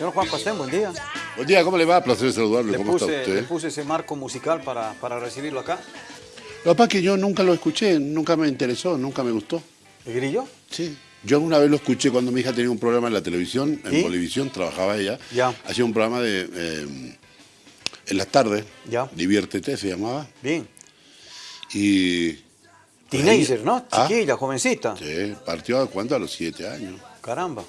Señor Juan Pastén, buen día. Buen día, ¿cómo le va? Placer saludarlo. Le ¿Cómo puse, está le usted? puse ese marco musical para, para recibirlo acá. Lo que pasa es que yo nunca lo escuché, nunca me interesó, nunca me gustó. ¿El grillo? Sí. Yo alguna vez lo escuché cuando mi hija tenía un programa en la televisión, en. Bolivisión, trabajaba ella. Ya. Hacía un programa de eh, en las tardes, Ya. Diviértete se llamaba. Bien. Y Teenager, ¿no? Ah. Chiquilla, jovencita. sí, partió a cuánto, a los siete años. Caramba.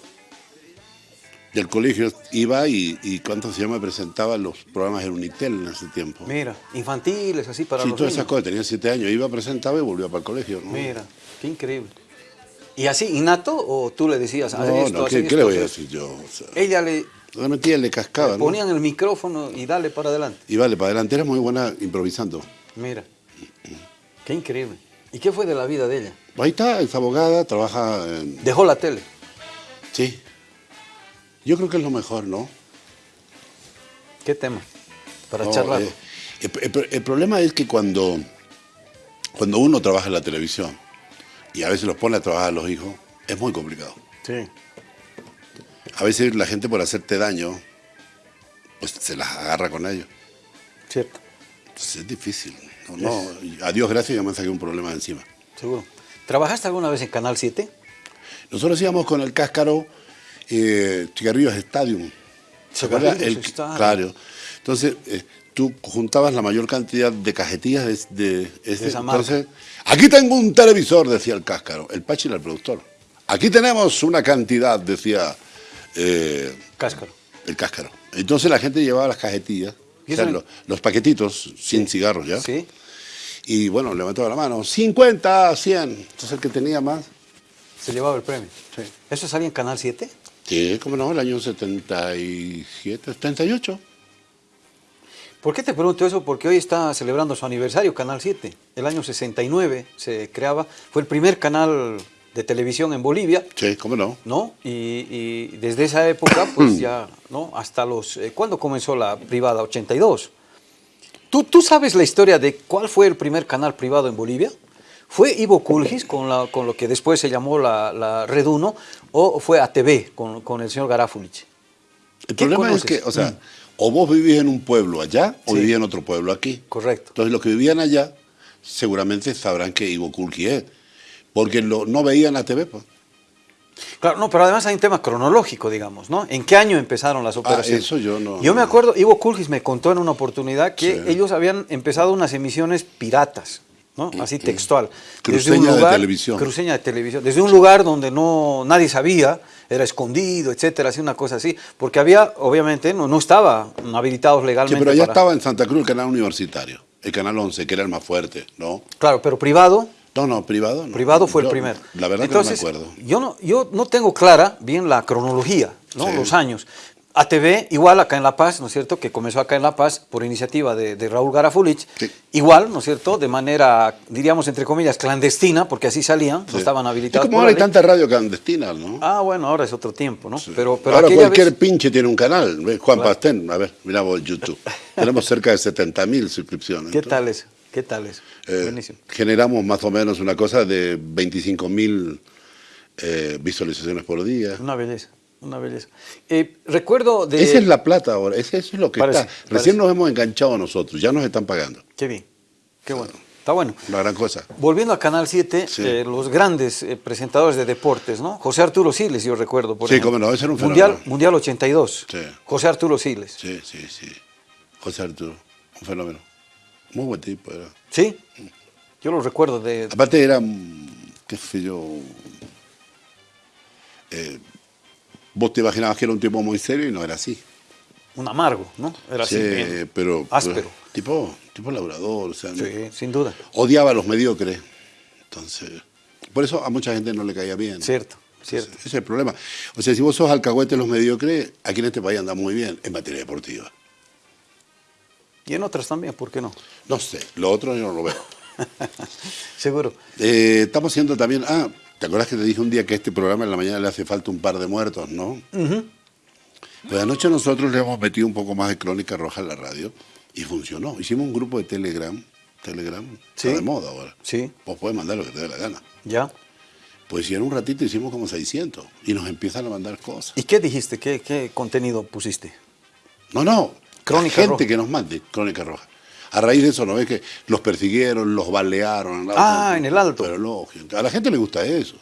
Del colegio iba y, y cuánto se llama, presentaba los programas en Unitel en ese tiempo. Mira, infantiles, así para sí, los todas niños. esas cosas, tenía siete años, iba, presentaba y volvía para el colegio. ¿no? Mira, qué increíble. ¿Y así, innato o tú le decías, No, esto, no, ¿qué, esto, qué le voy a decir yo? O sea, Ella le, realmente le cascaba, le ¿no? ponían el micrófono y dale para adelante. Y vale, para adelante era muy buena improvisando. Mira, qué increíble. ¿Y qué fue de la vida de ella? Ahí está, es abogada, trabaja en... Dejó la tele. Sí. Yo creo que es lo mejor, ¿no? ¿Qué tema? Para No, charlar. eh, el, problema es que cuando, cuando uno trabaja en la televisión y a veces los pone a trabajar a los hijos, es muy complicado. Sí. A veces la gente por hacerte daño, pues se las agarra con ellos. Cierto, Entonces es difícil. No, no, a Dios gracias yo me saqué un problema de encima. seguro. ¿Trabajaste alguna vez en Canal 7? Nosotros íbamos con el cáscaro eh, Chicarrillos Stadium. ¿Se acuerda? El- Stadium. Claro. Entonces, eh, tú juntabas la mayor cantidad de cajetillas de, de ese- esa marca. entonces, aquí tengo un televisor, decía el cáscaro. El Pachi era el productor. Aquí tenemos una cantidad, decía eh, Cáscaro. el cáscaro. Entonces la gente llevaba las cajetillas, ¿Y o sea, los paquetitos sin cigarros ya. Sí. Y bueno, levantaba la mano, 50, 100. Entonces el que tenía más, Se llevaba el premio. Sí. ¿Eso salía en Canal 7? Sí, como no, el año 77, 78. ¿Por qué te pregunto eso? Porque hoy está celebrando su aniversario Canal 7. El año 69 se creaba. Fue el primer canal de televisión en Bolivia. Sí, cómo no. ¿no? Y, y desde esa época, pues ya, ¿no? Hasta los... eh, ¿Cuándo comenzó la privada? 82. ¿Tú, ¿Tú sabes la historia de cuál fue el primer canal privado en Bolivia? ¿Fue Ivo Kulgis con, la, con lo que después se llamó la, la Red 1 o fue ATV con, con el señor Garafulich? El ¿Qué problema conoces? es que, o sea, o vos vivís en un pueblo allá o Sí. vivís en otro pueblo aquí. Correcto. Entonces los que vivían allá seguramente sabrán que Ivo Kulki es, porque lo- no veían la TV. Pues. Claro, no, pero además hay un tema cronológico, digamos, ¿no? ¿En qué año empezaron las operaciones? Ah, eso yo no- Yo me acuerdo, Ivo Kulgis me contó en una oportunidad que Sí. ellos habían empezado unas emisiones piratas, ¿no? Así textual. Cruceña de televisión. Cruceña de televisión. Desde un lugar donde no nadie sabía, era escondido, etcétera, así una cosa así, porque había, obviamente, no, no estaba habilitados Sí, legalmente. pero allá para- estaba en Santa Cruz el canal universitario, el canal 11, que era el más fuerte, ¿no? Claro, pero privado, No, no, privado. no. Privado fue el primero. La verdad Entonces, que no me acuerdo. Yo no, yo no tengo clara bien la cronología, ¿no? Sí. los años. ATV, igual acá en La Paz, ¿no es cierto? Que comenzó acá en La Paz por iniciativa de, de Raúl Garafulich. Sí. Igual, ¿no es cierto? De manera, diríamos, entre comillas, clandestina, porque así salían, no estaban Es habilitados. como por ahora hay tanta radio clandestina, ¿no? Ah, bueno, ahora es otro tiempo, ¿no? Pero, pero Ahora cualquier vez- pinche tiene un canal. Juan Pastén, a ver, mira vos YouTube. Tenemos cerca de 70 mil suscripciones. ¿Qué Entonces, tal eso? ¿Qué tal eso? eh, Buenísimo. generamos más o menos una cosa de 25 mil eh, visualizaciones por día. Una belleza, una belleza. Eh, recuerdo de... Esa es la plata ahora, eso es lo que Parece, está. parece. Recién nos hemos enganchado nosotros, ya nos están pagando. Qué bien, qué bueno. Está bueno. Una gran cosa. Volviendo a Canal 7, Sí. eh, los grandes eh, presentadores de deportes, ¿no? José Arturo Siles, yo recuerdo. Por Sí, ejemplo. cómo no, ese era un Mundial, fenómeno. Mundial 82. Sí. José Arturo Siles. Sí, sí, sí. José Arturo, un fenómeno. Muy buen tipo era. ¿Sí? Yo lo recuerdo de... Aparte era, mm, qué sé yo, eh, vos te imaginabas que era un tipo muy serio y no era así. Un amargo, ¿no? Era Sí, así. bien pero, áspero. pero tipo, tipo labrador, o sea, no- Sí, sin duda. odiaba a los mediocres. Entonces, por eso a mucha gente no le caía bien. Cierto, cierto. Ese es el problema. O sea, si vos sos alcahuete de los mediocres, aquí en este país anda muy bien en materia deportiva. Y en otras también, ¿por qué no? No sé, lo otro yo no lo veo. Seguro. Eh, estamos haciendo también. Ah, ¿te acuerdas que te dije un día que a este programa en la mañana le hace falta un par de muertos, no? Pues anoche nosotros le hemos metido un poco más de crónica roja a la radio y funcionó. Hicimos un grupo de Telegram. Telegram Sí. está de moda ahora. Sí. Vos podés mandar lo que te dé la gana. ¿Ya? Pues si en un ratito hicimos como 600 y nos empiezan a mandar cosas. ¿Y qué dijiste? ¿Qué, qué contenido pusiste? No, no, Crónica la gente Roja. que nos mande Crónica Roja. A raíz de eso, ¿no ves que los persiguieron, los balearon? ¿no? Ah, en el Alto. Pero lógico, a la gente le gusta eso.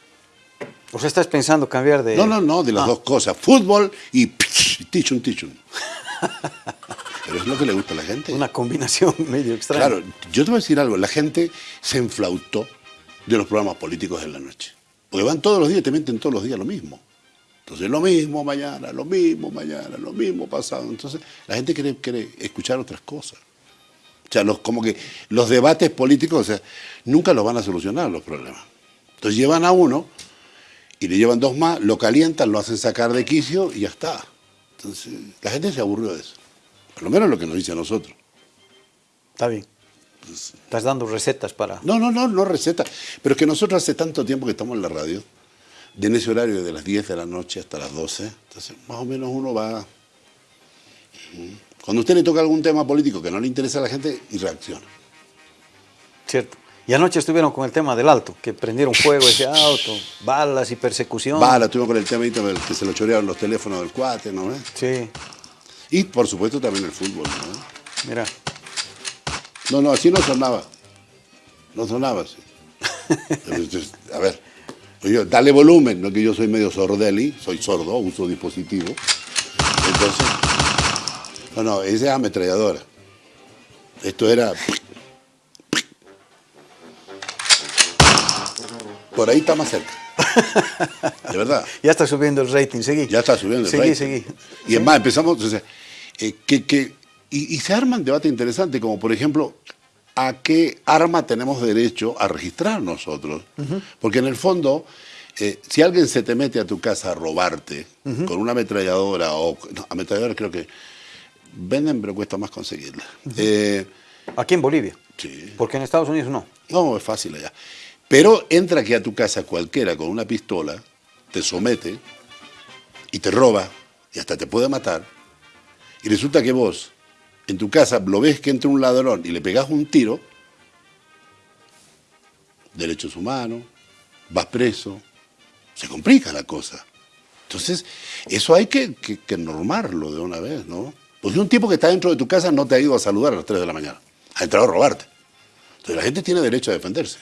O sea, estás pensando cambiar de... No, no, no, de las Ah, dos cosas, fútbol y tichun, tichun. Pero es lo que le gusta a la gente. Una combinación medio extraña. Claro, yo te voy a decir algo, la gente se enflautó de los programas políticos en la noche. Porque van todos los días y te meten todos los días lo mismo. Entonces, lo mismo mañana, lo mismo mañana, lo mismo pasado. Entonces, la gente quiere, quiere escuchar otras cosas. O sea, los, como que los debates políticos, o sea, nunca los van a solucionar los problemas. Entonces, llevan a uno y le llevan dos más, lo calientan, lo hacen sacar de quicio y ya está. Entonces, la gente se aburrió de eso. Por lo menos lo que nos dice a nosotros. Está bien. Estás dando recetas para... No, no, no, no receta. Pero es que nosotros hace tanto tiempo que estamos en la radio, de en ese horario de las 10 de la noche hasta las 12, entonces más o menos uno va... Cuando a usted le toca algún tema político que no le interesa a la gente, y reacciona. Cierto. Y anoche estuvieron con el tema del alto, que prendieron fuego ese auto, balas y persecución. Bala, estuvimos con el tema del que se lo chorearon los teléfonos del cuate, ¿no ves? Sí, Y por supuesto también el fútbol, ¿no? mira. No, no, así no sonaba. No sonaba así. A ver, oye, dale volumen, no que yo soy medio sordeli, soy sordo, uso dispositivo. Entonces, no, no, esa es ametralladora. Esto era... Por ahí está más cerca. De verdad. Ya está subiendo el rating, seguí. Ya está subiendo el Seguí, rating. seguí. Y es más, empezamos, o sea, eh, que, que- y, y se arman debates interesantes, como por ejemplo, ¿a qué arma tenemos derecho a registrar nosotros? Porque en el fondo, eh, si alguien se te mete a tu casa a robarte con una ametralladora, o no, ametralladora creo que venden, pero cuesta más conseguirla. Eh, Aquí en Bolivia. sí. Porque en Estados Unidos no. No, es fácil allá. Pero entra aquí a tu casa cualquiera con una pistola, te somete y te roba y hasta te puede matar. Y resulta que vos, en tu casa, lo ves que entra un ladrón y le pegás un tiro, derechos humanos, vas preso, se complica la cosa. Entonces, eso hay que, que- que normarlo de una vez, ¿no? Porque un tipo que está dentro de tu casa no te ha ido a saludar a las 3 de la mañana, ha entrado a robarte. Entonces la gente tiene derecho a defenderse,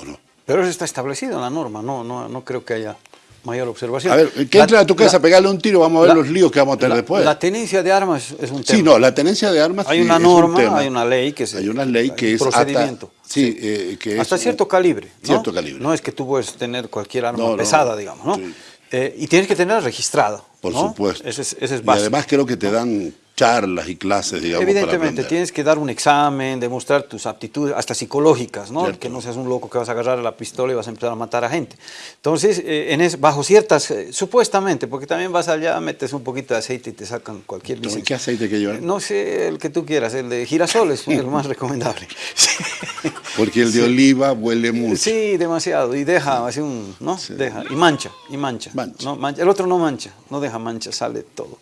¿o no? Pero eso está establecido en la norma, no, no, no creo que haya mayor observación. A ver, que entre a tu casa a pegarle un tiro, vamos a ver la- los líos que vamos a tener la- después. La tenencia de armas es un tema. Sí, no, la tenencia de armas Hay sí, una es un norma, tema. hay una ley que se- Hay una ley que un es procedimiento. Hasta, sí, eh, que es Hasta un- cierto calibre. ¿no? Cierto calibre. No es que tú puedes tener cualquier arma No, no, pesada, digamos, ¿no? sí. Eh, y tienes que tenerla registrada. Por ¿no? supuesto. Ese es, ese es y además creo que te dan charlas y clases, digamos, Evidentemente, tienes que dar un examen, demostrar tus aptitudes, hasta psicológicas, ¿no? Cierto. Que no seas un loco que vas a agarrar la pistola y vas a empezar a matar a gente. Entonces, eh, en es, bajo ciertas, eh, supuestamente, porque también vas allá, metes un poquito de aceite y te sacan cualquier licencia. ¿Qué aceite que llevar? No sé, el que tú quieras, el de girasol es el más recomendable. Porque el de oliva huele mucho. Sí, demasiado. Y deja así un, ¿no? Deja. Y mancha, y mancha. Mancha. ¿no? Mancha. El otro no mancha, no deja mancha, sale todo.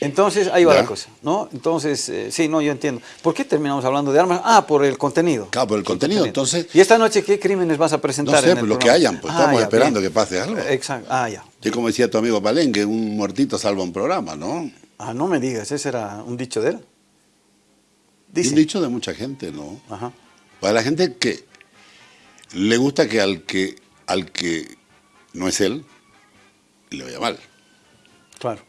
Entonces, ahí va Ya. la cosa, ¿no? Entonces, eh, sí, no, yo entiendo. ¿Por qué terminamos hablando de armas? Ah, por el contenido. Claro, por el contenido, entonces- ¿Y esta noche qué crímenes vas a presentar? No sé, en el pues lo que hayan, pues, estamos ya, esperando bien. que pase algo. Exacto. Ah, ya. Yo como decía tu amigo Palenque, un muertito salva un programa, ¿no? Ah, no me digas, ese era un dicho de él. Dice. un dicho de mucha gente, ¿no? Ajá. Para la gente que le gusta que al que al que no es él le vaya mal. Claro.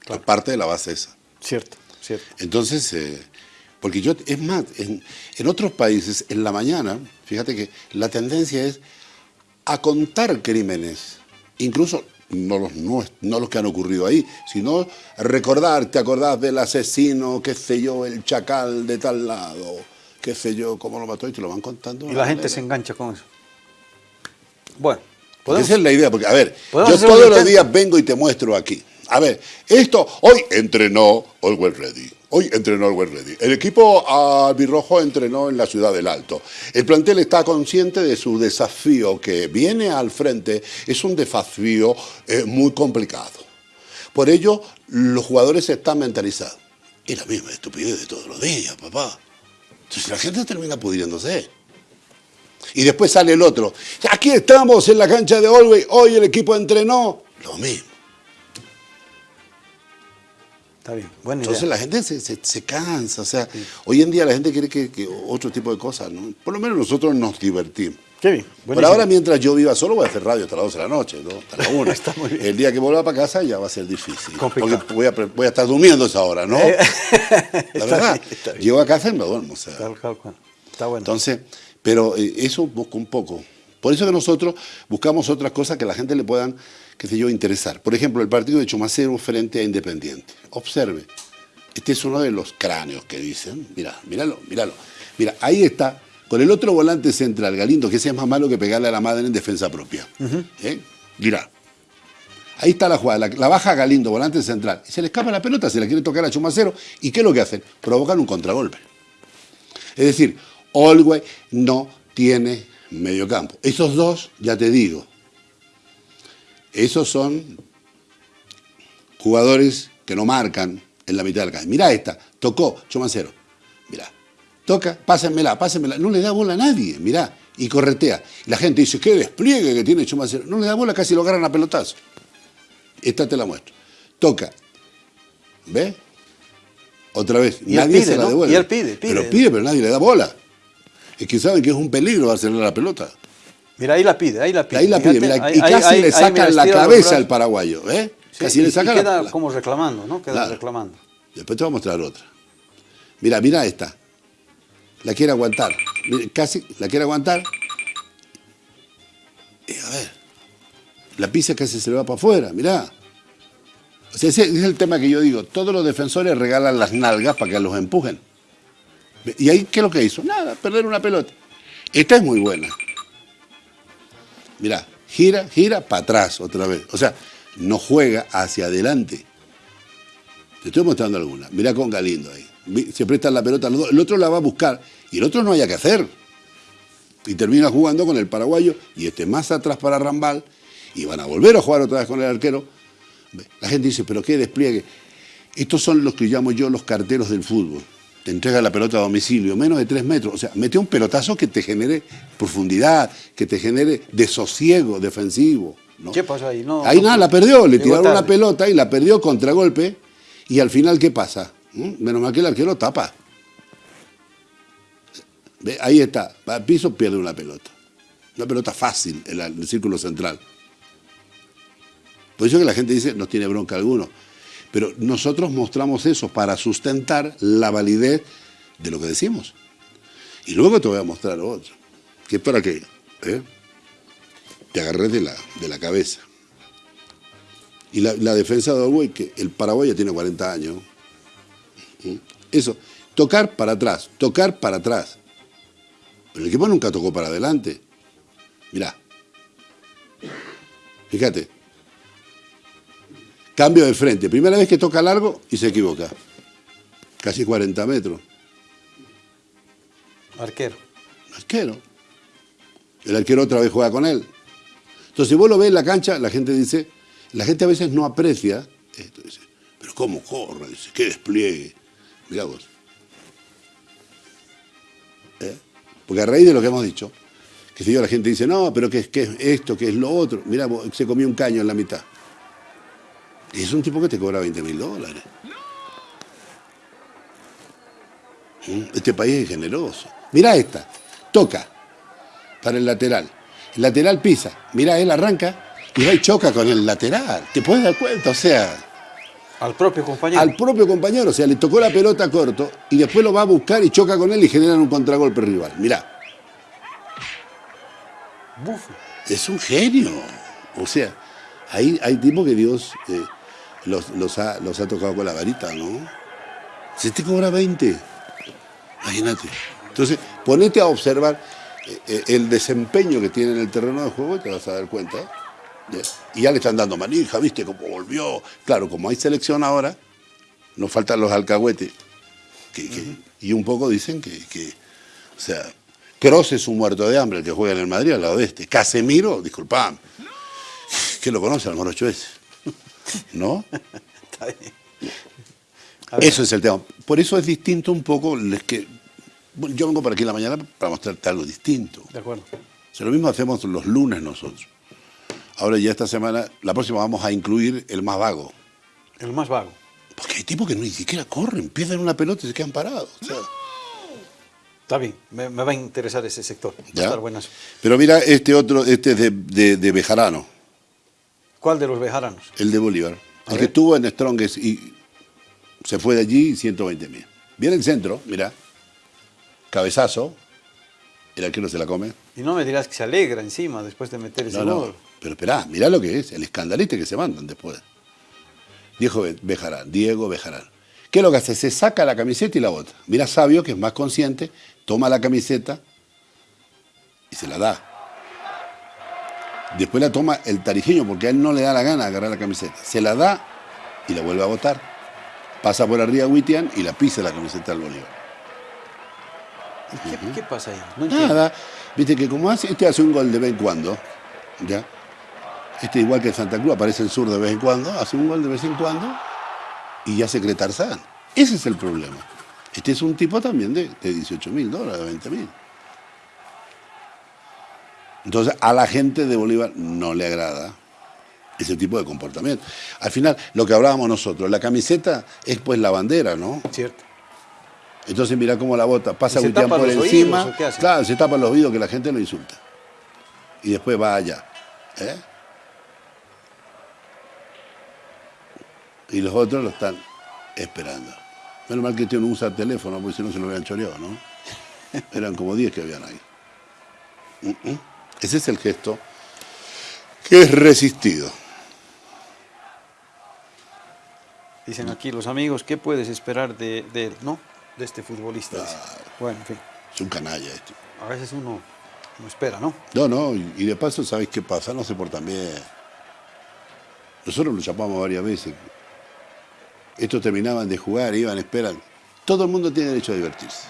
Claro. Parte de la base esa. Cierto, cierto. Entonces, eh, porque yo, es más, en, en otros países, en la mañana, fíjate que la tendencia es a contar crímenes, incluso no los, nues- no los que han ocurrido ahí, sino recordar, te acordás del asesino, qué sé yo, el chacal de tal lado, qué sé yo, cómo lo mató, y te lo van contando. Y la gente manera. se engancha con eso. Bueno, esa es la idea, porque a ver, ¿Podemos yo todos los días vengo y te muestro aquí. A ver, esto, hoy entrenó Always Ready. Hoy entrenó Always Ready. El equipo albirrojo entrenó en la ciudad del Alto. El plantel está consciente de su desafío que viene al frente. Es un desafío eh, muy complicado. Por ello, los jugadores están mentalizados. Y la misma estupidez de todos los días, papá. Entonces la gente termina pudriéndose. Y después sale el otro. Aquí estamos en la cancha de Olwey, hoy el equipo entrenó. Lo mismo. Está bien, buena Entonces idea. la gente se, se- se cansa, o sea, hoy en día la gente quiere que, que otro tipo de cosas, ¿no? Por lo menos nosotros nos divertimos. Qué bien, Por ahora, mientras yo viva solo, voy a hacer radio hasta las 12 de la noche, ¿no? Hasta la 1. Está muy bien. El día que vuelva para casa ya va a ser difícil. Complicado. Porque voy a, voy a estar durmiendo esa hora, ¿no? Eh, la está verdad. bien, está. Llego a casa y me duermo, o sea. Cual. Está bueno. Entonces, pero eh, eso busco un poco. Por eso que nosotros buscamos otras cosas que la gente le puedan, qué sé yo, interesar. Por ejemplo, el partido de Chumacero frente a Independiente. Observe, este es uno de los cráneos que dicen. Mira, míralo, míralo. Mira, ahí está, con el otro volante central, Galindo, que ese es más malo que pegarle a la madre en defensa propia. ¿Eh? Mira. Ahí está la jugada, la, la baja Galindo, volante central. Y se le escapa la pelota, se la quiere tocar a Chumacero. ¿Y qué es lo que hacen? Provocan un contragolpe. Es decir, Olwey no tiene mediocampo. Esos dos, ya te digo, esos son jugadores que no marcan en la mitad del campo. Mirá esta, tocó, Chumacero. Mirá, toca, pásenmela, pásenmela. No le da bola a nadie, mirá, y corretea. Y la gente dice, qué despliegue que tiene Chumacero. No le da bola, casi lo agarran a pelotazo. Esta te la muestro. Toca. ¿Ves? Otra vez, Y nadie pide, se la ¿no? devuelve. Y él pide, pide. Pero pide, pero nadie le da bola. Es que saben que es un peligro hacerle la pelota. Mira, ahí la pide, ahí la pide. Ahí la pide, Fíjate, mira, ahí- y casi ahí- le sacan la cabeza al paraguayo, ¿eh? Sí, casi y- le y sacan la- queda la- como reclamando, ¿no? Queda reclamando. Después te voy a mostrar otra. Mira, mira esta. La quiere aguantar. Casi la quiere aguantar. Y a ver. La pisa casi se le va para afuera, mirá. O sea, ese es el tema que yo digo. Todos los defensores regalan las nalgas para que los empujen. ¿Y ahí qué es lo que hizo? Nada, perder una pelota. Esta es muy buena. Mirá, gira, gira para atrás otra vez. O sea, no juega hacia adelante. Te estoy mostrando alguna. Mirá con Galindo ahí. Se prestan la pelota los dos. El otro la va a buscar y el otro no haya que hacer. Y termina jugando con el paraguayo y este más atrás para Rambal y van a volver a jugar otra vez con el arquero. La gente dice, pero qué despliegue. Estos son los que llamo yo los carteros del fútbol. Te entrega la pelota a domicilio, menos de tres metros. O sea, mete un pelotazo que te genere profundidad, que te genere desosiego defensivo. ¿no? ¿Qué pasó ahí? No, ahí no nada, la perdió, le tiraron una tarde. pelota y la perdió contragolpe. Y al final, ¿qué pasa? ¿Mm? Menos mal que el arquero tapa. Ve, Ahí está, va al piso, pierde una pelota. Una pelota fácil en el círculo central. Por eso que la gente dice, no tiene bronca alguno. Pero nosotros mostramos eso para sustentar la validez de lo que decimos. Y luego te voy a mostrar otro, que es para que ¿eh? te agarres de la, de la cabeza. Y la, defensa de Uruguay, que el Paraguay ya tiene 40 años. ¿Mm? Eso, tocar para atrás, tocar para atrás. Pero el equipo nunca tocó para adelante. Mirá. Fíjate. Cambio de frente. Primera vez que toca largo y se equivoca. Casi 40 metros. Arquero. Arquero. El arquero otra vez juega con él. Entonces, si vos lo ves en la cancha, la gente dice, la gente a veces no aprecia esto. Dice, pero ¿cómo corre? Dice, qué despliegue. Mirá vos. ¿Eh? Porque a raíz de lo que hemos dicho, que si yo la gente dice, no, pero ¿qué, es- qué es esto? ¿Qué es lo otro? Mirá, vos, se comió un caño en la mitad. Y es un tipo que te cobra 20 mil dólares. ¿Mm? Este país es generoso. Mirá esta, toca para el lateral. El lateral pisa, mirá, él arranca y va y choca con el lateral. ¿Te puedes dar cuenta? O sea, Al propio compañero. al propio compañero, o sea, le tocó la pelota corto y después lo va a buscar y choca con él y generan un contragolpe rival. Mirá, Bufo. es un genio. O sea, hay, hay tipos que Dios eh, los, los ha, los ha tocado con la varita, ¿no? Se te cobra 20. Imagínate. Entonces, ponete a observar eh, eh, el desempeño que tiene en el terreno de juego y te vas a dar cuenta. Y ya le están dando manija, ¿viste cómo volvió? Claro, como hay selección ahora, nos faltan los alcahuetes. que- que- Y un poco dicen que, que, o sea, Kroos es un muerto de hambre el que juega en el Madrid al lado de este. Casemiro, disculpame, que lo conoce al morocho ese. ¿No? Está bien. Eso es el tema. Por eso es distinto un poco, es que Yo vengo para aquí en la mañana para mostrarte algo distinto. De acuerdo. O sea, lo mismo hacemos los lunes nosotros. Ahora ya esta semana, la próxima vamos a incluir el más vago. El más vago. Porque hay tipos que ni siquiera corren, pierden una pelota y se quedan parados. o sea, Está bien, me, me va a interesar ese sector. ¿ya? Pero mira, este otro, este es de, de, de Bejarano, ¿Cuál de los bejaranos? el de Bolívar. El que estuvo en Strongest y se fue de allí 120 mil. Viene el centro, mira, cabezazo, el arquero se la come. Y no me dirás que se alegra encima después de meter ese No, no, gol. pero esperá, mirá lo que es, el escandalite que se mandan después. Diego Be- Bejarán, Diego Bejarán. ¿Qué es lo que hace? Se saca la camiseta y la bota. Mira Sabio, que es más consciente, toma la camiseta y se la da. Después la toma el tarijeño, porque a él no le da la gana agarrar la camiseta. Se la da y la vuelve a botar. Pasa por arriba a Witian y la pisa la camiseta al Bolívar. ¿Y ¿Qué, qué pasa ahí? No. Nada. Viste que como hace, este hace un gol de vez en cuando, ¿ya? Este igual que Santa Cruz, aparece el sur de vez en cuando, hace un gol de vez en cuando y ya se cree Tarzán. Ese es el problema. Este es un tipo también de, de 18 mil dólares, de 20 mil. Entonces a la gente de Bolívar no le agrada ese tipo de comportamiento. Al final, lo que hablábamos nosotros, la camiseta es pues la bandera, ¿no? Cierto. Entonces mira cómo la bota, pasa ¿Y se Gutián por oídos encima. qué hace? Claro, se tapa los oídos que la gente lo insulta. Y después va allá. ¿eh? Y los otros lo están esperando. Menos mal que este no usa teléfono, porque si no se lo habían choreado, ¿no? Eran como 10 que habían ahí. Mm. Ese es el gesto que es resistido. Dicen aquí los amigos, ¿qué puedes esperar de, de él? No, de este futbolista. Bueno, en fin, Es un canalla este. a veces uno no espera, ¿no? No, no, y y de paso, ¿sabes qué pasa? No se portan bien. Nosotros lo llamamos varias veces. Estos terminaban de jugar, iban, esperan. Todo el mundo tiene derecho a divertirse.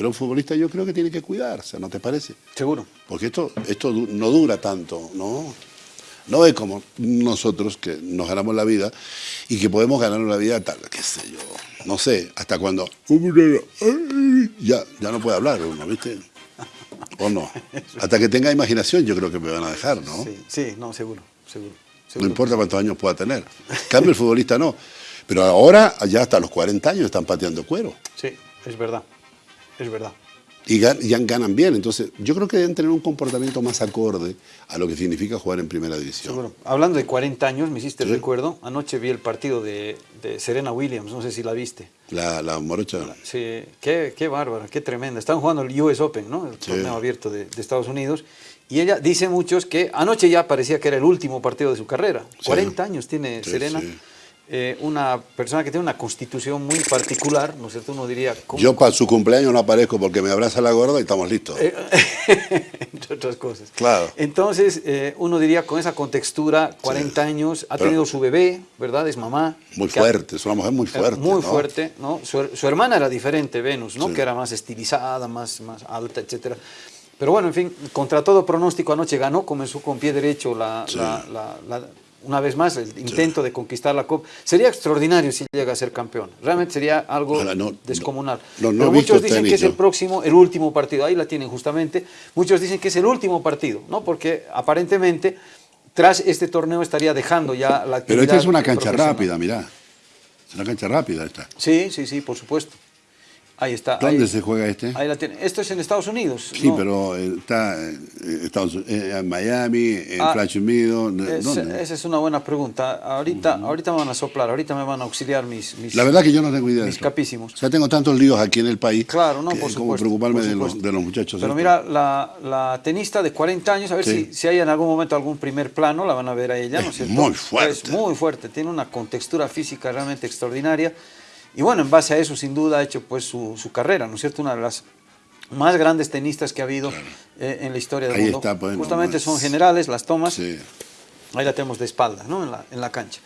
Pero un futbolista yo creo que tiene que cuidarse, ¿no te parece? Seguro. Porque esto, esto no dura tanto, ¿no? No es como nosotros que nos ganamos la vida y que podemos ganarnos la vida tal, qué sé yo, no sé, hasta cuando ya, ya no puede hablar uno, ¿viste? O no. Hasta que tenga imaginación yo creo que me van a dejar, ¿no? Sí, sí, no, seguro, seguro. No seguro. importa cuántos años pueda tener. En cambio el futbolista no. Pero ahora, ya hasta los 40 años están pateando cuero. Sí, es verdad, es verdad. Y gan- ya ganan bien. Entonces, yo creo que deben tener un comportamiento más acorde a lo que significa jugar en primera división. Seguro. Hablando de 40 años, me hiciste el Sí. recuerdo. Anoche vi el partido de, de Serena Williams, no sé si la viste. La, la morocha. Sí, qué, qué bárbara, qué tremenda. Están jugando el US Open, ¿no? El Sí. torneo abierto de, de Estados Unidos. Y ella dice muchos que anoche ya parecía que era el último partido de su carrera. Sí. 40 años tiene Sí, Serena. sí. Eh, una persona que tiene una constitución muy particular, ¿no es cierto? Uno diría, ¿cómo? Yo para su cumpleaños no aparezco porque me abraza la gorda y estamos listos. Eh, entre otras cosas. Claro. Entonces, eh, uno diría con esa contextura, 40 años, ha Pero- tenido su bebé, ¿verdad? Es mamá. muy ha- fuerte, es una mujer muy fuerte. Muy ¿no? fuerte, ¿no? Su, her- su hermana era diferente, Venus, ¿no? Sí. Que era más estilizada, más, más alta, etcétera. Pero bueno, en fin, contra todo pronóstico anoche ganó, comenzó con pie derecho la, Sí. la- la- la- una vez más el intento de conquistar la Copa. Sería extraordinario si llega a ser campeón. Realmente sería algo Ojalá, no, descomunal. no, no Pero muchos dicen tenis, que es el próximo, el último partido. Ahí la tienen justamente. Muchos dicen que es el último partido, ¿no? Porque aparentemente tras este torneo estaría dejando ya la actividad. Pero esta es una cancha rápida, mirá. Es una cancha rápida esta. Sí, sí, sí, por supuesto. Ahí está. ¿Dónde ahí, se juega este? ahí la tiene. Esto es en Estados Unidos. Sí, ¿no? pero eh, está eh, Estados eh, en Miami, en Ah, Flash Unido, Es- ¿dónde? esa es una buena pregunta. Ahorita, ahorita me van a soplar, ahorita me van a auxiliar mis, mis La verdad que yo no tengo idea de mis eso. capísimos. O sea, tengo tantos líos aquí en el país. Claro, no, que por es supuesto. como preocuparme de los, de los muchachos. Pero estos. mira, la, la tenista de 40 años, a ver Sí. si, si hay en algún momento algún primer plano, la van a ver a ella, ¿no Es es cierto? muy fuerte. Es muy fuerte, tiene una contextura física realmente extraordinaria. Y bueno, en base a eso, sin duda, ha hecho pues su, su carrera, ¿no es cierto? Una de las más grandes tenistas que ha habido eh, en la historia del Ahí mundo. está, pues, Justamente nomás. son generales las tomas, Sí. ahí la tenemos de espalda, ¿no? En la, en la cancha.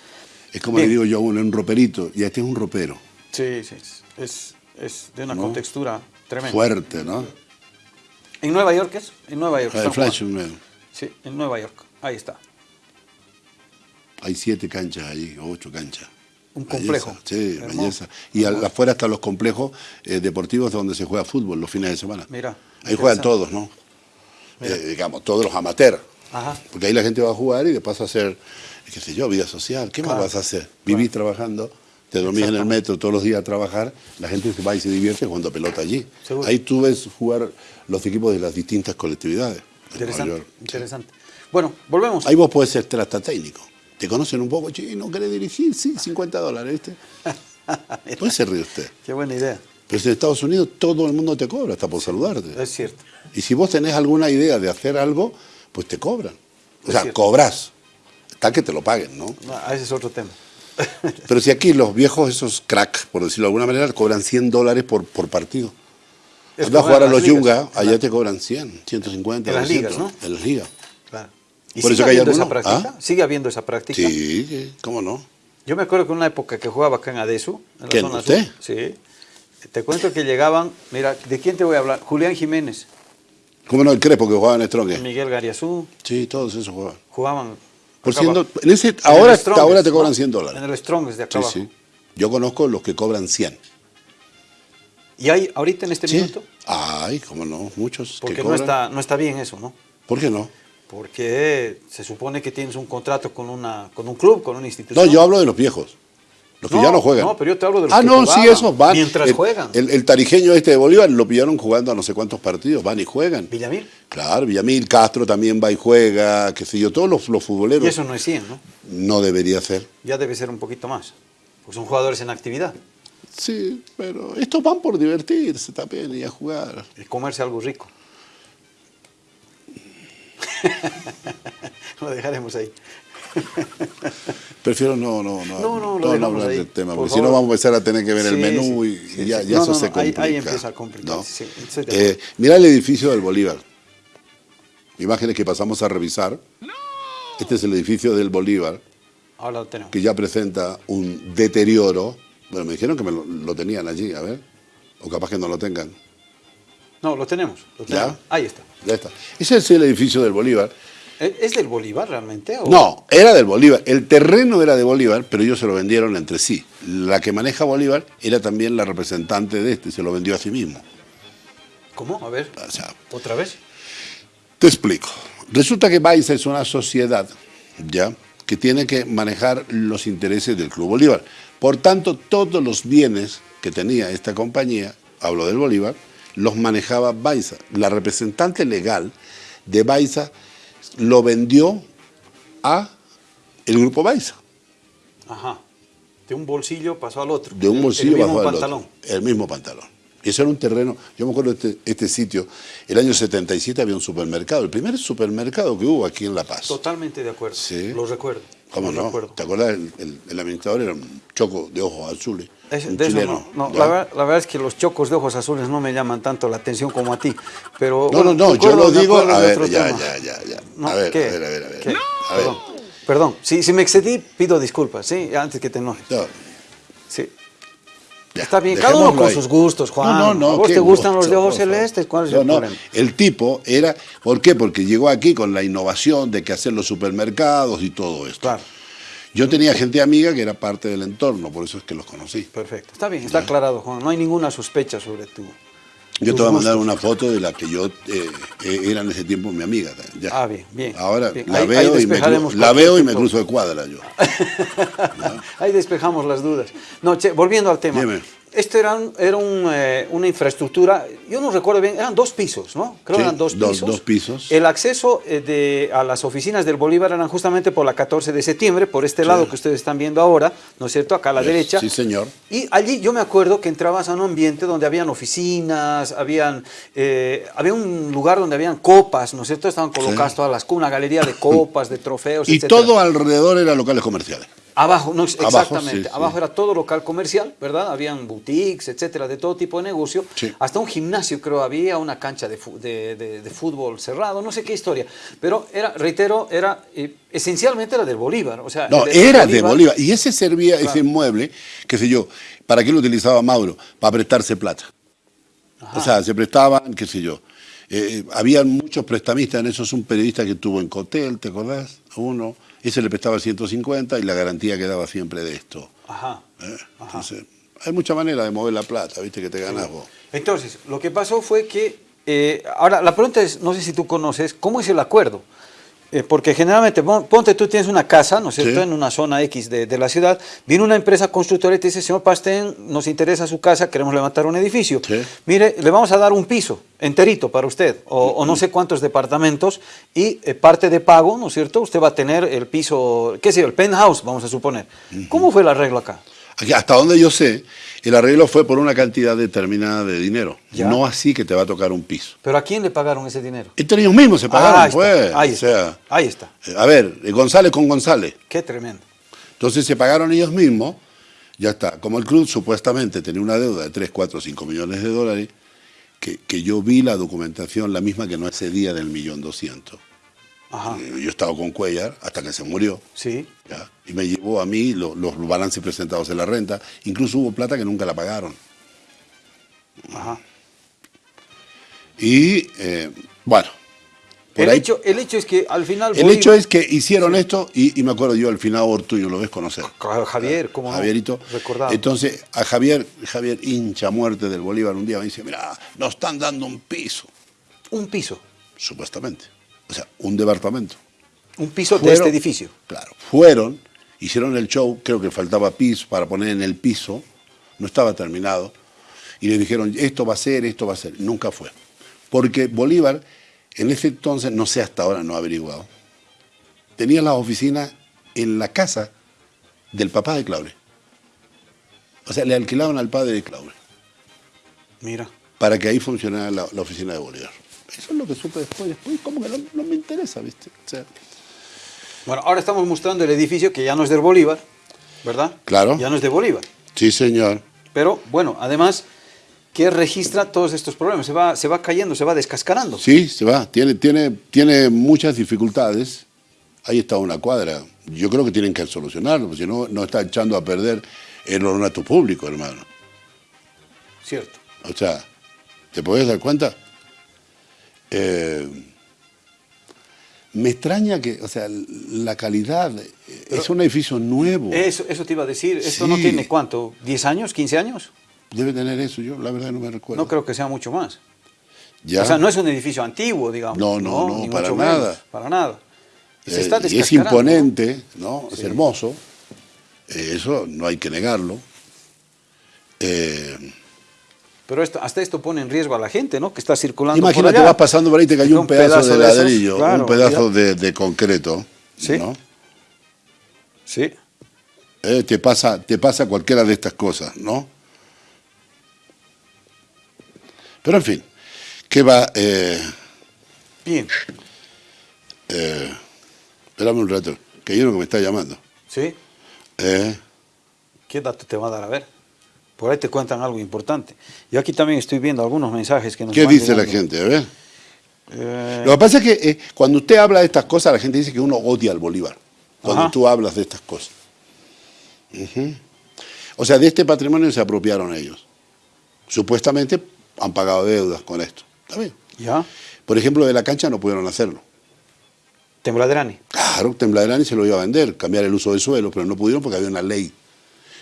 Es como Bien. le digo yo a uno, un roperito, y este es un ropero. Sí, sí, es, es de una ¿No? contextura tremenda. Fuerte, ¿no? ¿En Nueva York es? En Nueva York. El están Flash. Sí, en Nueva York. Ahí está. Hay siete canchas o ocho canchas. Un complejo. Belleza, sí, Hermoso. belleza. Y al- afuera están los complejos eh, deportivos donde se juega fútbol los fines de semana. Mira, Ahí juegan todos, ¿no? Eh, digamos, todos los amateurs. Ajá. Porque ahí la gente va a jugar y después a hacer, qué sé yo, vida social. ¿Qué Claro. más vas a hacer? Vivís trabajando, te dormís en el metro todos los días a trabajar, la gente se va y se divierte jugando pelota allí. Seguro. Ahí tú ves jugar los equipos de las distintas colectividades. Interesante, interesante. Bueno, volvemos. Ahí vos podés ser hasta técnico. Te conocen un poco, che, no querés dirigir, sí, 50 dólares, ¿viste? Pues se ríe usted. Qué buena idea. Pero en Estados Unidos todo el mundo te cobra, hasta por saludarte. Es cierto. Y si vos tenés alguna idea de hacer algo, pues te cobran. O Es sea, cierto. cobras. Está que te lo paguen, ¿no? No, ah, ese es otro tema. Pero si aquí los viejos, esos crack, por decirlo de alguna manera, cobran 100 dólares por, por partido. Anda a jugar a los ligas. Yunga, allá te cobran 100, 150, En las 200, ligas, ¿no? En las ligas. ¿Y Por sigue eso habiendo esa algunos- práctica? ¿Ah? ¿Sigue habiendo esa práctica? Sí, ¿cómo no? Yo me acuerdo que en una época que jugaba acá en Adesu, en la ¿Quién, zona usted? sur, sí. Te cuento que llegaban, mira, ¿de quién te voy a hablar? Julián Jiménez, ¿Cómo no? El Crespo que jugaba en Strong. Miguel Gariazú, Sí, todos esos jugaban. jugaban. Por acá 100 abajo. do- en ese, En ahora, Strongest, ahora te cobran ¿no? 100 dólares. En el Strongest de acá Sí, abajo. sí. Yo conozco los que cobran 100. ¿Y hay ahorita en este Sí. minuto? Ay, cómo no, muchos que Porque no está, no está bien eso, ¿no? ¿Por qué no? Porque se supone que tienes un contrato con, una, con un club, con una No, institución. yo hablo de los viejos. Los que No, ya no juegan. no, pero yo te hablo de los Ah, que no, sí, esos van. mientras el, juegan. El, el tarijeño este de Bolívar lo pillaron jugando a no sé cuántos partidos. Van y juegan. Villamil. Claro, Villamil, Castro también va y juega, qué sé yo, todos los, los futboleros. Y eso no es 100, ¿no? No debería ser. Ya debe ser un poquito más. Porque son jugadores en actividad. Sí, pero estos van por divertirse también y a jugar. Y comerse algo rico. lo dejaremos ahí. Prefiero no, no, no, No, no, no dejamos hablar ahí, del tema, por porque si no vamos a empezar a tener que ver el Sí, menú sí, y, sí, y ya, sí. ya No, eso no, se no, ahí- ahí complica. empieza a complicarse, ¿no? Eh, mirá el edificio del Bolívar. Imágenes que pasamos a revisar. Este es el edificio del Bolívar, Ahora lo tenemos. que ya presenta un deterioro. Bueno, me dijeron que me lo, lo tenían allí, a ver. O capaz que no lo tengan. No, lo tenemos. lo ¿Ya? tenemos. Ahí está. Ya está. Ese es el edificio del Bolívar. ¿Es es del Bolívar realmente? o- No, era del Bolívar. El terreno era de Bolívar, pero ellos se lo vendieron entre sí. La que maneja Bolívar era también la representante de este, se lo vendió a sí mismo. ¿Cómo? A ver. O sea, ¿Otra vez? te explico. Resulta que Baiza es una sociedad, ¿ya? Que tiene que manejar los intereses del Club Bolívar. Por tanto, todos los bienes que tenía esta compañía, hablo del Bolívar, los manejaba Baiza. La representante legal de Baiza lo vendió a el grupo Baiza. Ajá. De un bolsillo pasó al otro. De un bolsillo el mismo bajo al pantalón. otro. El mismo pantalón. Y eso era un terreno, yo me acuerdo de este, este sitio, el año 77 había un supermercado, el primer supermercado que hubo aquí en La Paz. Totalmente de acuerdo. Sí. Lo recuerdo. ¿Cómo lo no? recuerdo. ¿Te acuerdas? El, el- el administrador era un choco de ojos azules. Es- de eso chileno. no, no, la, ver- la verdad es que los chocos de ojos azules no me llaman tanto la atención como a ti. Pero, No, bueno, no, no, yo lo digo. A ver, ya, ya, ya, a ver, ¿qué? a ver, a ver, a ver. ¿Qué? A ver. Perdón, perdón. Si, si me excedí, pido disculpas, ¿sí? Antes que te enojes. No, Sí. ya, Está bien, cada uno con ahí. sus gustos, Juan. No, no, no. ¿A vos te gustan los de ojos celestes? ¿Cuál es No, el no, problema? El tipo era, ¿por qué? Porque llegó aquí con la innovación de que hacer los supermercados y todo esto. Claro, Yo tenía gente amiga que era parte del entorno, por eso es que los conocí. perfecto. Está bien, está aclarado, Juan. No hay ninguna sospecha sobre tu. Yo te voy a mandar una foto de la que yo eh, eh, era en ese tiempo mi amiga. Ya. Ah, bien, bien, Ahora bien. la Ahí- veo, ahí y, me, despejaremos cru- la veo y me cruzo de cuadra yo. Ahí despejamos las dudas. No, che, volviendo al tema. Dime. Esto era, un- era un, eh, una infraestructura, yo no recuerdo bien, eran dos pisos, ¿no? Creo Sí, eran dos pisos. dos pisos. El acceso eh, de, a las oficinas del Bolívar eran justamente por la 14 de septiembre, por este lado que ustedes están viendo ahora, ¿no es cierto? Acá a la derecha. sí, señor. Y allí yo me acuerdo que entrabas a un ambiente donde habían oficinas, habían, eh, había un lugar donde habían copas, ¿no es cierto? Estaban colocadas todas las, una galería de copas, de trofeos, Y etcétera. todo alrededor eran locales comerciales. Abajo, no, exactamente. sí. Abajo era todo local comercial, ¿verdad? Habían boutiques, etcétera, de todo tipo de negocio. Sí. Hasta un gimnasio, creo, había una cancha de, de- de- de fútbol cerrado, no sé qué historia. Pero era, reitero, era eh, esencialmente era del Bolívar. O sea, No, era de Bolívar. Y ese servía, Claro. ese inmueble, qué sé yo, ¿para qué lo utilizaba Mauro? Para prestarse plata. O sea, se prestaban, qué sé yo. Eh, habían muchos prestamistas, en eso es un periodista que tuvo en Cotel, ¿te acordás? Uno, ese le prestaba 150 y la garantía quedaba siempre de esto. Ajá. ¿eh? Entonces, hay mucha manera de mover la plata, viste, que te ganas vos. Entonces, lo que pasó fue que, eh, ahora la pregunta es, no sé si tú conoces, ¿cómo es el acuerdo? Eh, porque generalmente, pon- ponte, tú tienes una casa, ¿no es cierto?, Sí. en una zona X de, de la ciudad, viene una empresa constructora y te dice, señor Pastén, nos interesa su casa, queremos levantar un edificio. Sí. Mire, le vamos a dar un piso enterito para usted, o, o no sé cuántos departamentos, y eh, parte de pago, ¿no es cierto?, usted va a tener el piso, qué sé yo, el penthouse, vamos a suponer. ¿Cómo fue el arreglo acá? Aquí, hasta donde yo sé, el arreglo fue por una cantidad determinada de dinero. Ya. No así que te va a tocar un piso. ¿Pero a quién le pagaron ese dinero? Entre ellos mismos se pagaron, Ah, ahí está, pues. ahí o está, sea, ahí está. eh, a ver, eh, González con González. Qué tremendo. Entonces se pagaron ellos mismos, ya está. Como el club supuestamente tenía una deuda de 3, 4, 5 millones de dólares, que, que yo vi la documentación, la misma que no excedía del millón doscientos. Ajá, Eh, Yo estaba con Cuellar hasta que se murió. sí. ¿ya? Y me llevó a mí lo- los balances presentados en la renta. Incluso hubo plata que nunca la pagaron. Ajá. Y eh, bueno, por El ahí- hecho, el hecho es que al final... el hecho es que hicieron esto y, y me acuerdo yo al final Ortuño, lo ves conocer. Claro, Javier, ¿cómo no? Javierito. Recordado. Entonces, a Javier, Javier hincha muerte del Bolívar, un día me dice, mira, nos están dando un piso, Un piso. supuestamente. O sea, un departamento. Un piso de este edificio. Claro, fueron, hicieron el show, creo que faltaba piso para poner en el piso, no estaba terminado, y le dijeron, esto va a ser, esto va a ser. Nunca fue. Porque Bolívar, en ese entonces, no sé hasta ahora, no he averiguado, tenía las oficinas en la casa del papá de Claure. O sea, le alquilaban al padre de Claure Mira. para que ahí funcionara la, la oficina de Bolívar. Eso es lo que supe después. Después, como que no, no me interesa, ¿viste? O sea, Bueno, ahora estamos mostrando el edificio que ya no es del Bolívar, ¿verdad? Claro. Ya no es de Bolívar. sí, señor. Pero, bueno, además, que registra todos estos problemas. Se va, se va cayendo, se va descascarando. Sí, se va. Tiene, tiene, tiene muchas dificultades. Ahí está una cuadra. Yo creo que tienen que solucionarlo, porque si no, no está echando a perder el ornato público, hermano. Cierto. O sea, ¿te puedes dar cuenta? Eh, me extraña que, o sea, la calidad, es un edificio nuevo. Eso, eso te iba a decir. Esto Sí. no tiene cuánto, ¿10 años, 15 años? Debe tener eso, yo la verdad no me recuerdo. No creo que sea mucho más. ¿Ya? O sea, no es un edificio antiguo, digamos. No, no, no, ni para nada. menos, para nada. Y se Eh, está y es ¿no? imponente, ¿no? Es hermoso. Eh, eso no hay que negarlo. Eh, Pero esto, hasta esto pone en riesgo a la gente, ¿no? Que está circulando imagínate, por allá. vas pasando por ahí y te cayó un, pedazo, de ladrillo, claro, un pedazo de concreto. Sí. ¿no? Sí. Eh, te, pasa, te pasa cualquiera de estas cosas, ¿no? Pero en fin, ¿qué va? Eh, Bien. eh, espérame un rato, que hay uno que me está llamando. ¿Sí? Eh, ¿Qué dato te va a dar? A ver. Por ahí te cuentan algo importante. Yo aquí también estoy viendo algunos mensajes que nos ¿Qué van dice la gente? A ver. Eh, Lo que pasa es que eh, cuando usted habla de estas cosas, la gente dice que uno odia al Bolívar. Cuando Ajá. tú hablas de estas cosas. O sea, de este patrimonio se apropiaron ellos. Supuestamente han pagado deudas con esto. ¿Está bien? ¿Ya? Por ejemplo, de la cancha no pudieron hacerlo. Tembladerani. Claro, Tembladerani se lo iba a vender, cambiar el uso del suelo, pero no pudieron porque había una ley.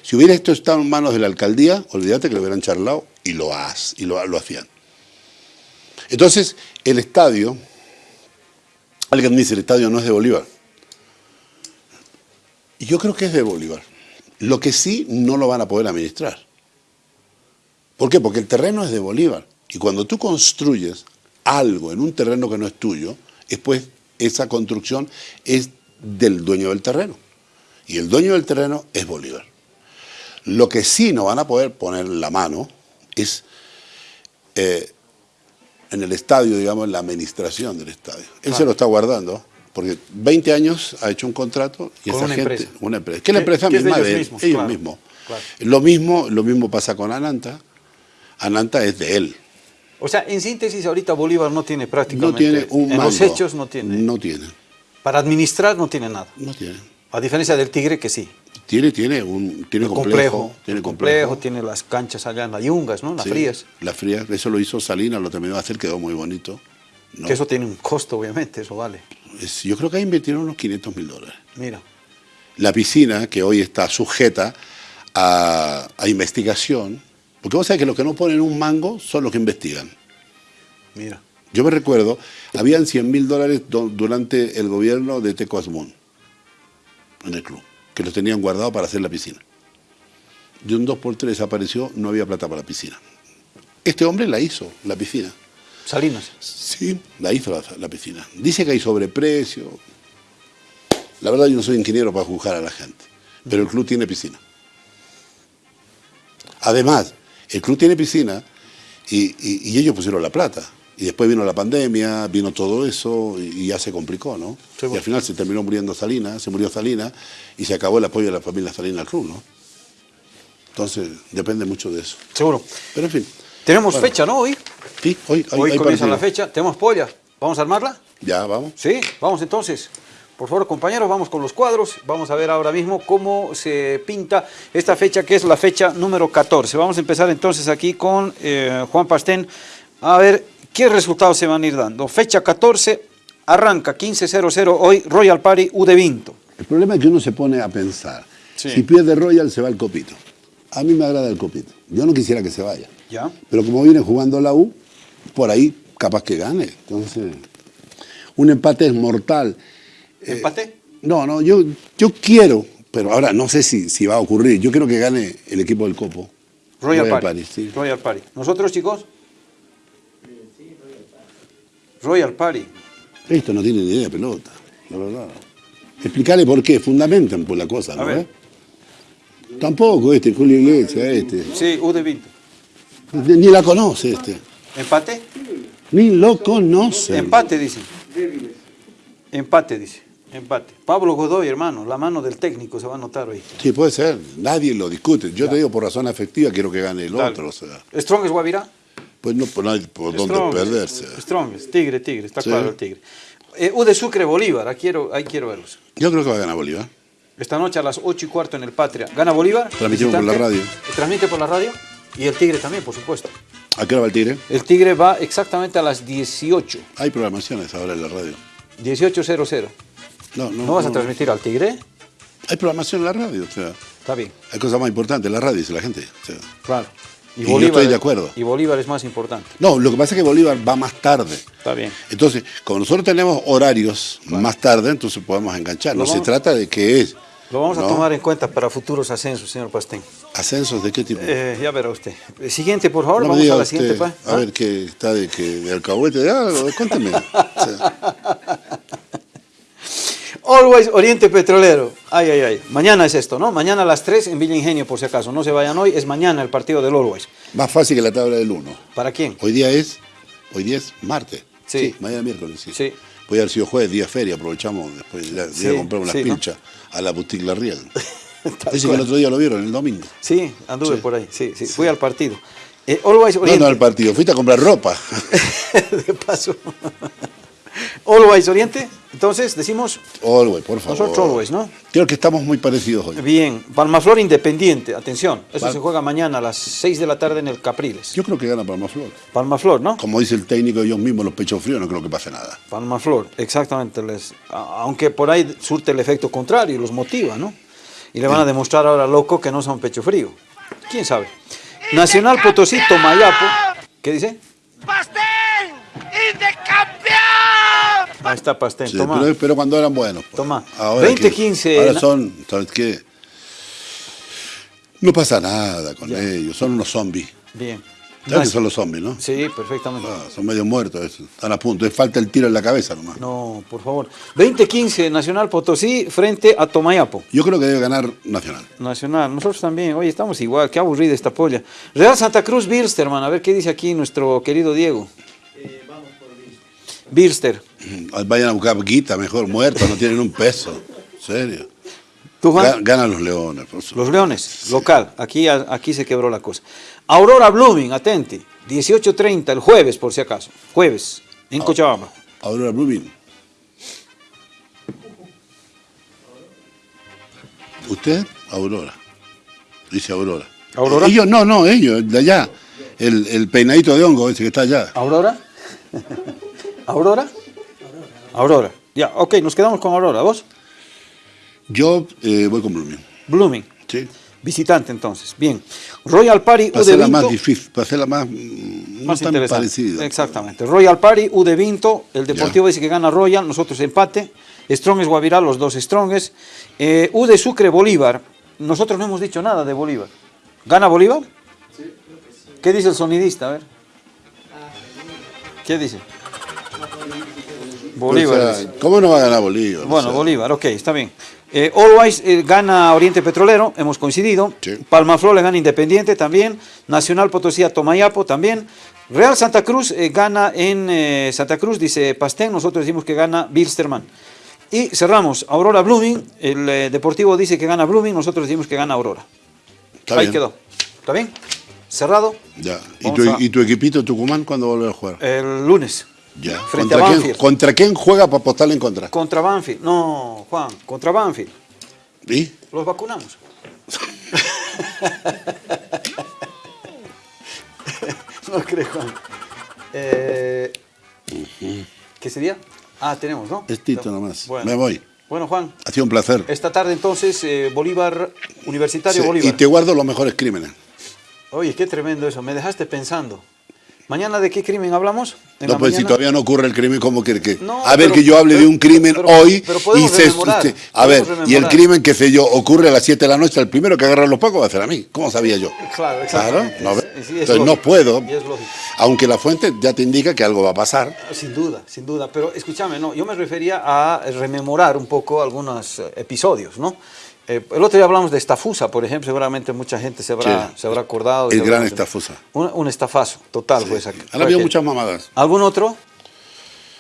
Si hubiera esto estado en manos de la alcaldía, olvídate que lo hubieran charlado y lo, has, y lo, lo hacían. Entonces, el estadio, alguien dice, el estadio no es de Bolívar. Yo creo que es de Bolívar. Lo que sí no lo van a poder administrar. ¿Por qué? Porque el terreno es de Bolívar. Y cuando tú construyes algo en un terreno que no es tuyo, después esa construcción es del dueño del terreno. Y el dueño del terreno es Bolívar. Lo que sí no van a poder poner la mano es eh, en el estadio, digamos, en la administración del estadio. Él se lo está guardando, porque 20 años ha hecho un contrato y Con esa una gente, empresa. una empresa, que es la empresa es de misma ellos de él, mismos, ellos claro, mismos. claro. Lo mismo, lo mismo pasa con Ananta. Ananta es de él. O sea, en síntesis, ahorita Bolívar no tiene prácticamente... No tiene un En los hechos no tiene. No tiene. Para administrar no tiene nada. No tiene. A diferencia del Tigre que sí. Tiene, tiene un tiene complejo, tiene complejo, tiene las canchas allá en las Yungas, ¿no? Las Sí, frías. Las frías, eso lo hizo Salinas, lo terminó de hacer, quedó muy bonito. ¿no? Que eso tiene un costo, obviamente, eso vale. Es- yo creo que ahí invirtieron unos 500 mil dólares. Mira. La piscina, que hoy está sujeta a, a investigación, porque vos sabés que los que no ponen un mango son los que investigan. Mira. Yo me recuerdo, habían 100 mil dólares durante el gobierno de Teco Asmún, en el club, que los tenían guardados para hacer la piscina. De un 2x3 desapareció, no había plata para la piscina. Este hombre la hizo, la piscina. Salinas. Sí, la hizo la, la piscina. Dice que hay sobreprecio. La verdad yo no soy ingeniero para juzgar a la gente, pero el club tiene piscina. Además, el club tiene piscina y, y- y ellos pusieron la plata. Y después vino la pandemia, vino todo eso y, y ya se complicó, ¿no? Sí, y al final se terminó muriendo Salinas, se murió Salinas y se acabó el apoyo de la familia Salinas al club, ¿no? Entonces, depende mucho de eso. Seguro. Pero en fin, Tenemos Bueno. fecha, ¿no? Hoy. sí, hoy, Hoy hay comienza la fecha. Tenemos polla. ¿Vamos a armarla? Ya, vamos. Sí, vamos entonces. Por favor, compañeros, vamos con los cuadros. Vamos a ver ahora mismo cómo se pinta esta fecha, que es la fecha número 14. Vamos a empezar entonces aquí con eh, Juan Pastén. A ver qué resultados se van a ir dando. Fecha 14, arranca 15-0-0 hoy, Royal Party U de Vinto. El problema es que uno se pone a pensar. Sí. Si pierde Royal, se va el copito. A mí me agrada el copito. Yo no quisiera que se vaya. ¿Ya? Pero como viene jugando la U, por ahí capaz que gane. Entonces, un empate es mortal. Eh, ¿Empate? No, no, yo, yo quiero, pero ahora no sé si, si va a ocurrir. Yo quiero que gane el equipo del Copo. Royal, Royal Party. Party, sí. Royal Party. ¿Nosotros, chicos? Royal Party. Esto no tiene ni idea de pelota, la verdad. Explicarle por qué, fundamenten por la cosa, A ¿no? ver. eh? Tampoco este, Julio Iglesias, este. Sí, U de Vinto. Ni la conoce este. ¿Empate? Ni lo conoce. Empate, dice. Empate, dice. Empate. Pablo Godoy, hermano, la mano del técnico se va a notar hoy. Sí, puede ser. Nadie lo discute. Yo te digo por razón afectiva, quiero que gane el otro. O sea, Strong es Guavirá. Pues no por, nadie- por dónde perderse. Strong, tigre, tigre, está Sí. claro el tigre. Eh, U de Sucre, Bolívar, ahí quiero, ahí quiero verlos. Yo creo que va a ganar Bolívar. Esta noche a las 8 y cuarto en el Patria. ¿Gana Bolívar? Transmitimos por la radio. Transmite por la radio. Y el tigre también, por supuesto. ¿A qué hora va el Tigre? El tigre va exactamente a las 18. Hay programaciones ahora en la radio. 18.00. No, no, ¿No vas a transmitir al tigre? Hay programación en la radio. O sea, Está bien, hay cosas más importantes la radio, dice la gente. o sea. claro. Y yo estoy de acuerdo. Y Bolívar es más importante. No, lo que pasa es que Bolívar va más tarde. Está bien. Entonces, como nosotros tenemos horarios más tarde, entonces podemos enganchar. No se trata de qué es. Lo vamos a tomar en cuenta para futuros ascensos, señor Pastén. ¿Ascensos de qué tipo? Eh, ya verá usted. Siguiente, por favor. No vamos a la usted, siguiente. pa- A ¿Ah? ver, que está de, que, de alcahuete de algo, cuénteme. O sea, Always Oriente Petrolero. Ay, ay, ay. Mañana es esto, ¿no? Mañana a las 3 en Villa Ingenio, por si acaso. No se vayan hoy, es mañana el partido del Always. más fácil que la tabla del 1. ¿Para quién? Hoy día es, hoy día es martes. Sí. mañana miércoles, sí. Sí. Puede haber sido jueves, día feria, aprovechamos después de, Sí, ir a comprar unas sí, ¿no? pilchas a la boutique La Riel. Dice que el otro día lo vieron, el domingo. Sí, anduve por ahí. Sí, sí, Fui al partido. Eh, Always No, Oriente. no al partido, fuiste a comprar ropa. de paso. Always Oriente. Entonces, decimos Always, por favor. nosotros Always, ¿no? Creo que estamos muy parecidos hoy. Bien. Palmaflor Independiente. Atención. Eso Pal- se juega mañana a las 6 de la tarde en el Capriles. Yo creo que gana Palmaflor. Palmaflor, ¿no? Como dice el técnico ellos mismos, los pechos fríos, no creo que pase nada. Palmaflor, exactamente. Les, aunque por ahí surte el efecto contrario, los motiva, ¿no? Y le van a demostrar ahora loco que no son pecho frío. ¿Quién sabe? Nacional Potosí, Tomayapo. ¿Qué dice? ¡Pastel! ¡Y de campeón! Ahí está Pastén, Sí, toma. pero, pero cuando eran buenos. pues. Toma. Ahora 20, que- 15, Ahora na- son, ¿sabes qué? No pasa nada con Ya. ellos, son unos zombies. Bien. ¿Sabes que son los zombies, no? Sí, perfectamente. Ah, son medio muertos, están a punto. Les falta el tiro en la cabeza nomás. No, por favor. 20-15, Nacional Potosí frente a Tomayapo. Yo creo que debe ganar Nacional. Nacional, nosotros también, oye, estamos igual, qué aburrida esta polla. Real Santa Cruz, Birsterman, a ver qué dice aquí nuestro querido Diego. Birster. Vayan a buscar guita, mejor muertos, no tienen un peso. Serio. ¿Tú, Juan? Ganan los leones. por supuesto. Los Leones, local, aquí, aquí se quebró la cosa. Aurora Blooming, atente, 18.30 el jueves, por si acaso. Jueves, en Cochabamba. Aurora Blooming. ¿Usted? Aurora. Dice Aurora. ¿Aurora? Ellos, no, no, ellos, de allá. El, el peinadito de hongo ese que está allá. ¿Aurora? ¿Aurora? Aurora. Ya, ok, nos quedamos con Aurora. ¿Vos? Yo eh, voy con Blooming. Blooming. ¿sí? Visitante entonces. Bien. Royal Party U Para de Vinto. más difícil, para hacerla más, no más tan parecida. Exactamente. Royal Party, U de Vinto, el Deportivo dice que gana Royal, nosotros empate. Strong es Guavirá, los dos Stronges. Eh, U de Sucre, Bolívar. Nosotros no hemos dicho nada de Bolívar. ¿Gana Bolívar? ¿Qué dice el sonidista? A ver. ¿Qué dice? Bolívar. O sea, dice. ¿Cómo no va a ganar Bolívar? Bueno, O sea, Bolívar, ok, está bien. Eh, Always eh, gana Oriente Petrolero, hemos coincidido. Sí. Palmaflor le gana Independiente también. Nacional Potosí a Tomayapo también. Real Santa Cruz eh, gana en eh, Santa Cruz, dice Pastén. Nosotros decimos que gana Bilsterman. Y cerramos. Aurora Blooming. El Deportivo dice que gana Blooming. Nosotros decimos que gana Aurora. Está Ahí bien. quedó. ¿Está bien? Cerrado. Ya. ¿Y tu, a- ¿Y tu equipito Tucumán cuándo vuelve a jugar? El lunes. Ya. frente a ¿Contra quién, Banfield. ¿Contra quién juega para apostarle en contra? Contra Banfield. No, Juan, contra Banfield. ¿Y? Los vacunamos. no creo, Juan. Eh, ¿Qué sería? Ah, tenemos, ¿no? Es Tito nomás. Bueno. Me voy. Bueno, Juan, Ha sido un placer. esta tarde entonces, eh, Bolívar, Universitario Sí, Bolívar. y te guardo los mejores crímenes. Oye, qué tremendo eso, me dejaste pensando. ¿Mañana de qué crimen hablamos? ¿En No, pues si todavía no ocurre el crimen, ¿cómo que? que? No, a ver, pero- que yo hable de un crimen pero- hoy y se. se- a ver, y el crimen, qué sé yo, ocurre a las 7 de la noche, el primero que agarra los pacos va a ser a mí. ¿Cómo sabía yo? Claro, Claro. ¿no Es- Entonces no puedo, y es lógico. aunque la fuente ya te indica que algo va a pasar. Sin duda, sin duda. Pero escúchame, no, yo me refería a rememorar un poco algunos eh, episodios, ¿no? Eh, el otro día hablamos de estafusa, por ejemplo, seguramente mucha gente se habrá, Sí. se habrá acordado. El gran estafusa. Un, un estafazo, total fue esa. Han habido aquel. muchas mamadas. ¿Algún otro?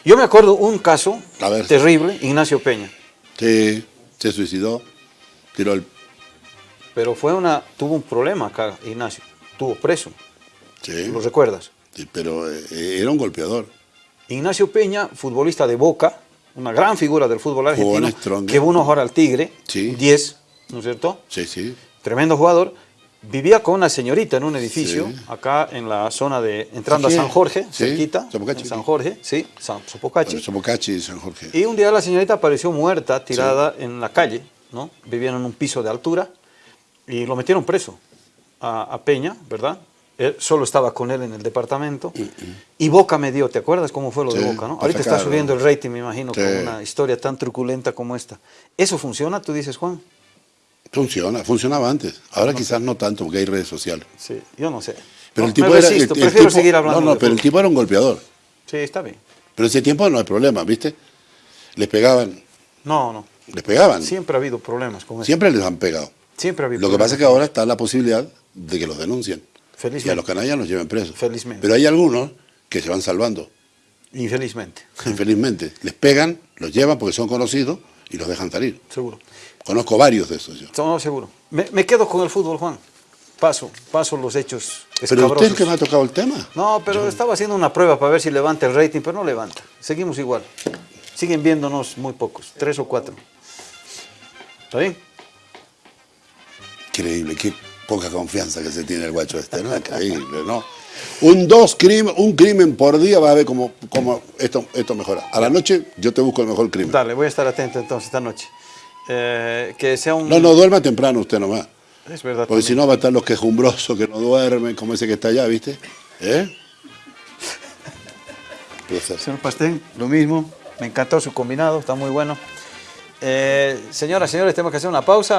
Yo me acuerdo un caso terrible, Ignacio Peña, Sí, se suicidó, tiró el. pero fue una, tuvo un problema acá, Ignacio, tuvo preso, Sí, ¿lo recuerdas? sí, pero eh, era un golpeador. Ignacio Peña, futbolista de Boca, una gran figura del fútbol argentino, que uno ahora al Tigre, Sí. 10, ¿no es cierto? Sí, sí. Tremendo jugador. Vivía con una señorita en un edificio, Sí. acá en la zona de, entrando a San Jorge, cerquita, en San Jorge, sí, San Sopocachi. Sopocachi y San Jorge. Y un día la señorita apareció muerta, tirada en la calle, ¿no? Vivían en un piso de altura y lo metieron preso a, a Peña, ¿verdad? Él solo estaba con él en el departamento. Y Boca me dio, ¿te acuerdas cómo fue lo de Boca, no? Ahorita está subiendo el rating, me imagino, Sí. con una historia tan truculenta como esta. ¿Eso funciona, tú dices, Juan? Funciona, funcionaba antes. Ahora quizás no tanto porque hay redes sociales. Sí, yo no sé. Pero No, el tipo me era. resisto, el- el prefiero tipo- seguir hablando No, no, pero el tipo era un golpeador. Sí, está bien. Pero ese tiempo no hay problema, ¿viste? Les pegaban, No, no. les pegaban. Siempre ha habido problemas con eso. Siempre les han pegado. Siempre ha habido Lo que pasa es que ahora está la posibilidad de que los denuncien. Felizmente. Y a los canallas los lleven presos. Felizmente. Pero hay algunos que se van salvando. Infelizmente, Infelizmente. Les pegan, los llevan porque son conocidos y los dejan salir. seguro. Conozco varios de esos yo. No, seguro. Me, me quedo con el fútbol, Juan. Paso, paso los hechos Pero usted es que me ha tocado el tema. No, pero estaba haciendo una prueba para ver si levanta el rating, pero no levanta. Seguimos igual. Siguen viéndonos muy pocos, tres o cuatro. ¿Está bien? Increíble, qué poca confianza que se tiene el guacho este, ¿no? Increíble, ¿no? Un dos crimen, un crimen por día va a ver cómo, cómo esto, esto mejora. A la noche yo te busco el mejor crimen. Dale, voy a estar atento entonces esta noche. Eh, que sea un... No, no duerma temprano usted nomás. Es verdad. Porque si no va a estar los quejumbrosos que no duermen, como ese que está allá, ¿viste? ¿Eh? Señor Pastén, lo mismo. Me encantó su combinado, está muy bueno. Eh, señoras, señores, tenemos que hacer una pausa.